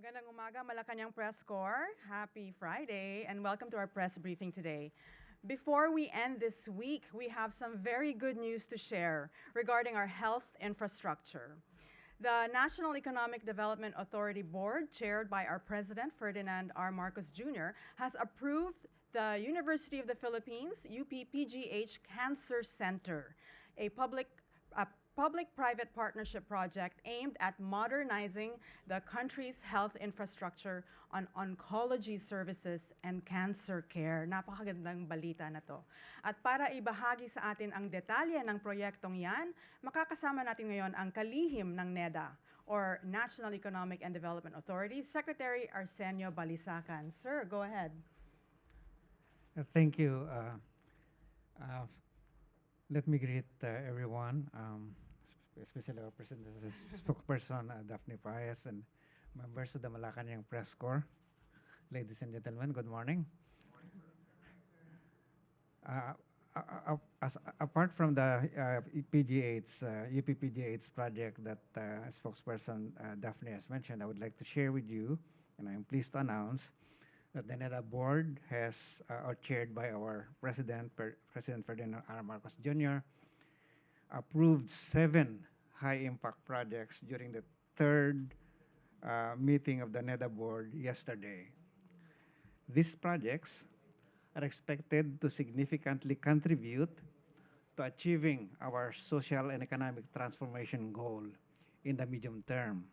Magandang umaga, Malacanang Press Corps. Happy Friday, and welcome to our press briefing today. Before we end this week, we have some very good news to share regarding our health infrastructure. The National Economic Development Authority Board, chaired by our President, Ferdinand R. Marcos Jr., has approved the University of the Philippines, UPPGH Cancer Center, a public a public-private partnership project aimed at modernizing the country's health infrastructure on oncology services and cancer care. Napakagandang balita na to. At para ibahagi sa atin ang detalye ng proyektong yan, makakasama natin ngayon ang kalihim ng NEDA or National Economic and Development Authority, Secretary Arsenio Balisacan. Sir, go ahead. Uh, Thank you. Uh, uh, Let me greet uh, everyone, um, especially our spokesperson uh, Daphne Paez and members of the Malacanang Press Corps. Ladies and gentlemen, good morning. Uh, a- a- a- as- Apart from the uh, PGH, uh, project that uh, spokesperson uh, Daphne has mentioned, I would like to share with you, and I am pleased to announce, that the NEDA board has, uh, or chaired by our president, Per- President Ferdinand R. Marcos Jr., approved seven high-impact projects during the third uh, meeting of the NEDA board yesterday. These projects are expected to significantly contribute to achieving our social and economic transformation goal in the medium term.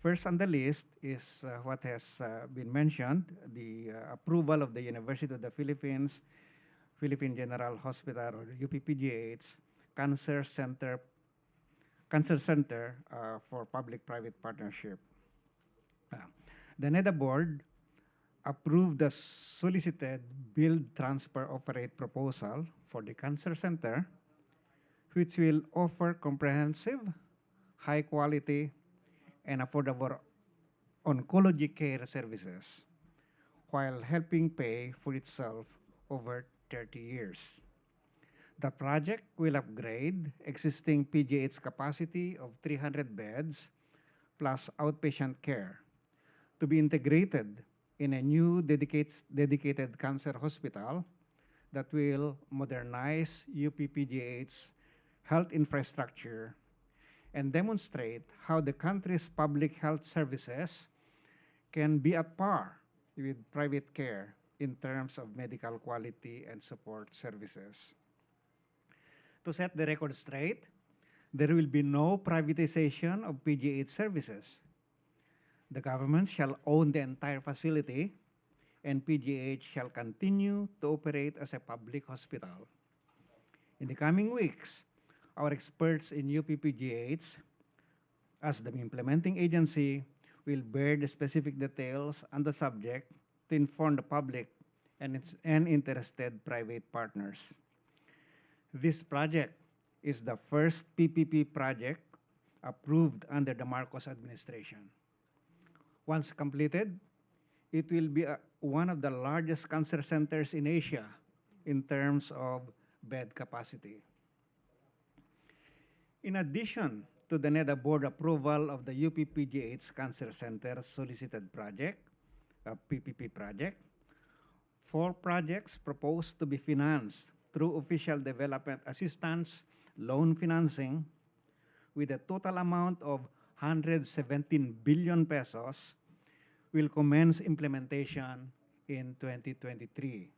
First on the list is uh, what has uh, been mentioned, the uh, approval of the University of the Philippines, Philippine General Hospital or UPPGH Cancer Center Cancer Center uh, for Public-Private Partnership. Uh, the NEDA board approved the solicited build transfer operate proposal for the cancer center which will offer comprehensive, high quality, and affordable oncology care services while helping pay for itself over 30 years. The project will upgrade existing PGH capacity of 300 beds plus outpatient care to be integrated in a new dedicated, cancer hospital that will modernize UPPGH's health infrastructure and demonstrate how the country's public health services can be at par with private care in terms of medical quality and support services. To set the record straight, there will be no privatization of PGH services. The government shall own the entire facility and PGH shall continue to operate as a public hospital. In the coming weeks, our experts in UPPGH, as the implementing agency, will bear the specific details on the subject to inform the public and, its, and interested private partners. This project is the first PPP project approved under the Marcos administration. Once completed, it will be uh, one of the largest cancer centers in Asia in terms of bed capacity. In addition to the NEDA board approval of the UPPGH Cancer Center solicited project, a PPP project, four projects proposed to be financed through official development assistance loan financing with a total amount of 117 billion pesos will commence implementation in 2023.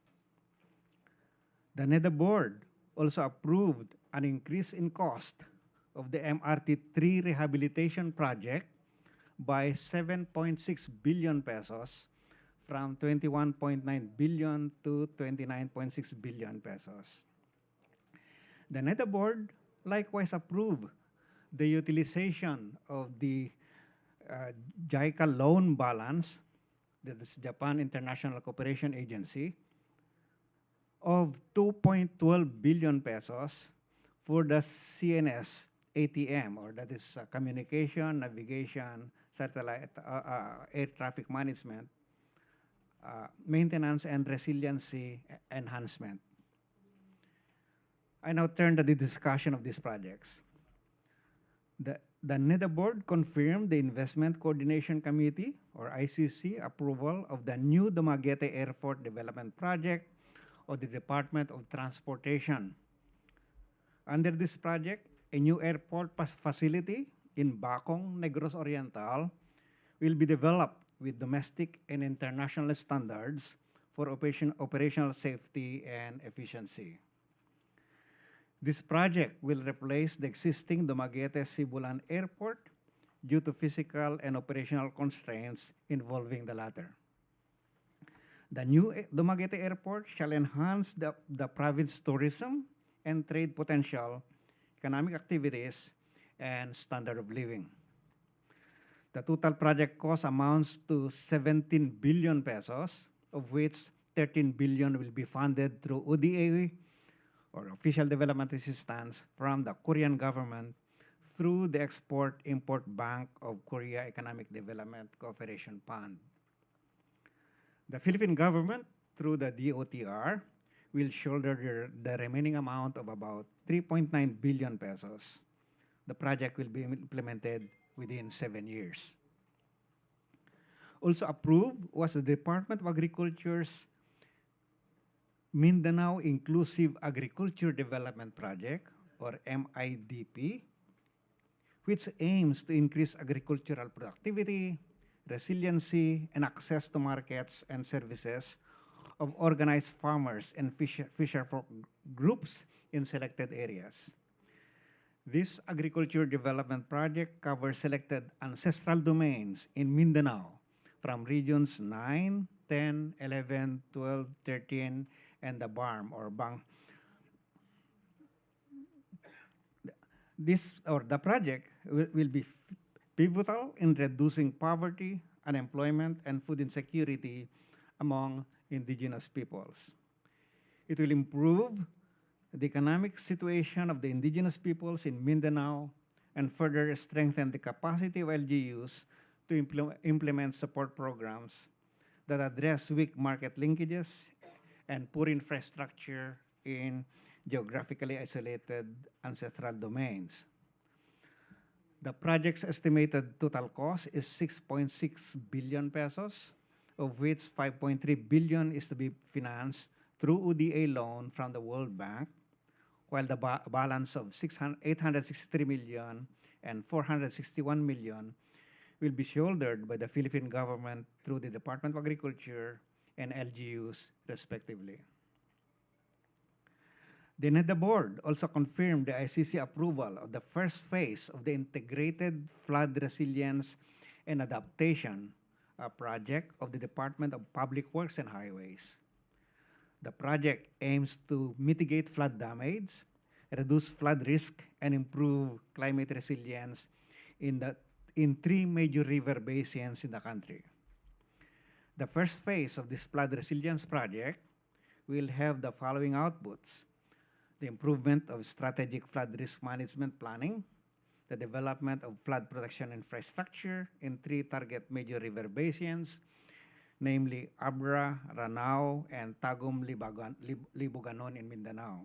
The NEDA board also approved an increase in cost of the MRT3 rehabilitation project by 7.6 billion pesos from 21.9 billion to 29.6 billion pesos. The NEDA board likewise approved the utilization of the uh, JICA loan balance, that is Japan International Cooperation Agency, of 2.12 billion pesos for the CNS ATM, or that is uh, communication, navigation, satellite, uh, uh, air traffic management, uh, maintenance and resiliency enhancement. I now turn to the discussion of these projects. The the NEDA board confirmed the Investment Coordination Committee, or ICC, approval of the new Dumaguete Airport Development Project of the Department of Transportation. Under this project, a new airport facility in Bacong, Negros Oriental will be developed with domestic and international standards for operation, operational safety and efficiency. This project will replace the existing Dumaguete Sibulan Airport due to physical and operational constraints involving the latter. The new a- Dumaguete Airport shall enhance the, the province's tourism and trade potential, economic activities, and standard of living. The total project cost amounts to 17 billion pesos, of which 13 billion will be funded through ODA or Official Development Assistance from the Korean government through the Export-Import Bank of Korea Economic Development Cooperation Fund. The Philippine government, through the DOTR, will shoulder the, the remaining amount of about 3.9 billion pesos. The project will be implemented within seven years. Also approved was the Department of Agriculture's Mindanao Inclusive Agriculture Development Project, or MIDP, which aims to increase agricultural productivity, resiliency, and access to markets and services of organized farmers and fisher, fisher groups in selected areas. This agriculture development project covers selected ancestral domains in Mindanao from regions 9, 10, 11, 12, 13, and the BARMM or Bang. This or the project will, will be pivotal in reducing poverty, unemployment, and food insecurity among indigenous peoples. It will improve the economic situation of the indigenous peoples in Mindanao and further strengthen the capacity of LGUs to implement, implement support programs that address weak market linkages and poor infrastructure in geographically isolated ancestral domains. The project's estimated total cost is 6.6 billion pesos, of which 5.3 billion is to be financed through ODA loan from the World Bank, while the ba- balance of 600 863 million and 461 million will be shouldered by the Philippine government through the Department of Agriculture and LGUs respectively. Then The board also confirmed the ICC approval of the first phase of the Integrated Flood Resilience and Adaptation project of the Department of Public Works and Highways. The project aims to mitigate flood damage, reduce flood risk, and improve climate resilience in, the, in three major river basins in the country. The first phase of this flood resilience project will have the following outputs the improvement of strategic flood risk management planning, the development of flood protection infrastructure in three target major river basins, namely Abra, Ranao, and Tagum Libuganon in Mindanao.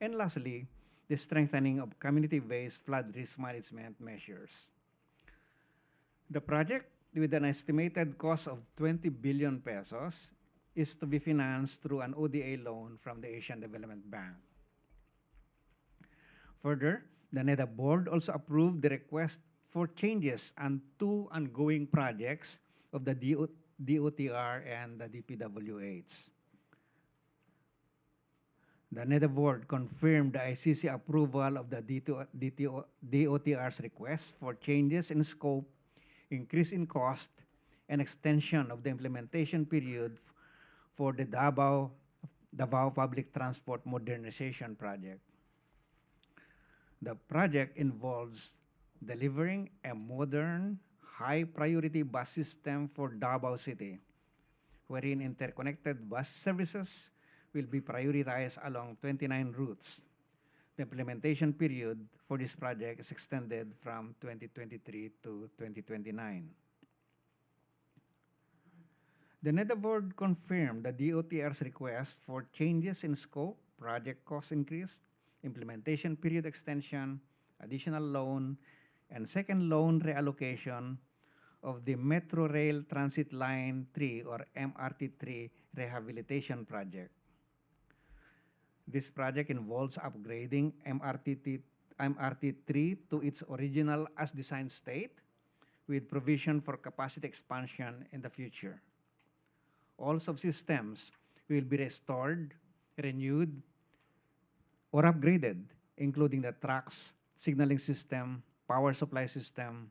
And lastly, the strengthening of community-based flood risk management measures. The project, with an estimated cost of 20 billion pesos, is to be financed through an ODA loan from the Asian Development Bank. Further, the NEDA board also approved the request for changes on two ongoing projects of the DOTR and the DPWH. The NEDA board confirmed the ICC approval of the DOTR's request for changes in scope, increase in cost, and extension of the implementation period for the Davao, Davao Public Transport Modernization Project. The project involves delivering a modern, high-priority bus system for Davao City, wherein interconnected bus services will be prioritized along 29 routes. The implementation period for this project is extended from 2023 to 2029. The NEDA confirmed the DOTR's request for changes in scope, project cost increase, implementation period extension, additional loan, And second, loan reallocation of the Metro Rail Transit Line 3 or MRT3 rehabilitation project. This project involves upgrading MRT, MRT3 to its original as designed state with provision for capacity expansion in the future. All subsystems will be restored, renewed, or upgraded, including the tracks, signaling system, power supply system,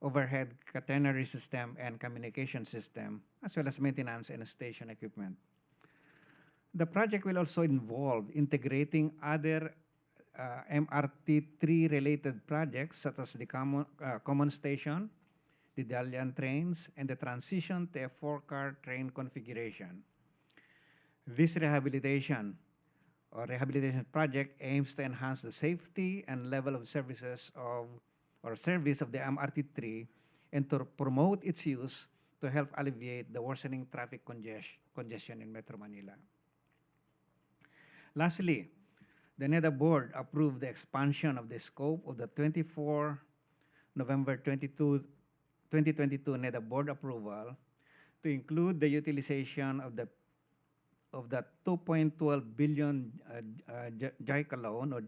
overhead catenary system, and communication system, as well as maintenance and station equipment. The project will also involve integrating other uh, MRT3 related projects such as the common, uh, common station, the Dalian trains, and the transition to a four-car train configuration. This rehabilitation or rehabilitation project aims to enhance the safety and level of services of or service of the MRT3 and to promote its use to help alleviate the worsening traffic conges- congestion in Metro Manila. Lastly, the NEDA board approved the expansion of the scope of the 24 November 22, 2022 NEDA board approval to include the utilization of the of the 2.12 billion uh, uh, JICA loan or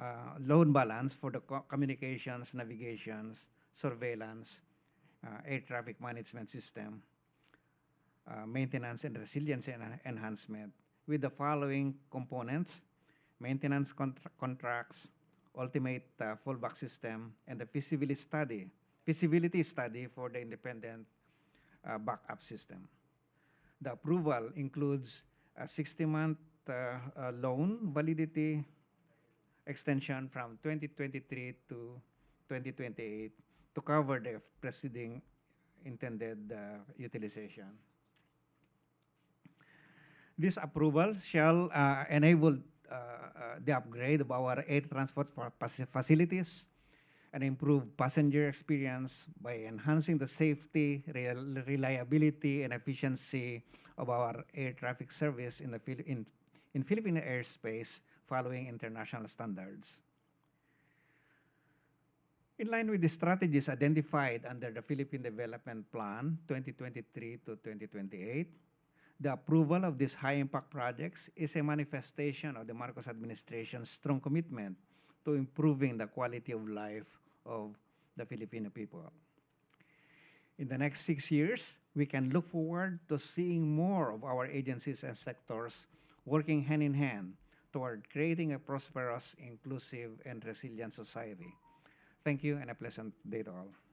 uh, loan balance for the co- communications, navigations, surveillance, uh, air traffic management system, uh, maintenance and resilience en- enhancement with the following components maintenance contra- contracts, ultimate uh, fallback system, and the feasibility study, feasibility study for the independent backup system. The approval includes a 60-month uh, uh, loan validity extension from 2023 to 2028 to cover the preceding intended uh, utilization. This approval shall uh, enable uh, uh, the upgrade of our air transport fa- faci- facilities and improve passenger experience by enhancing the safety, rel- reliability, and efficiency of our air traffic service in the in, in Philippine airspace following international standards. In line with the strategies identified under the Philippine Development Plan 2023 to 2028, the approval of these high impact projects is a manifestation of the Marcos administration's strong commitment to improving the quality of life of the Filipino people. In the next six years, we can look forward to seeing more of our agencies and sectors working hand in hand toward creating a prosperous, inclusive, and resilient society. Thank you and a pleasant day to all.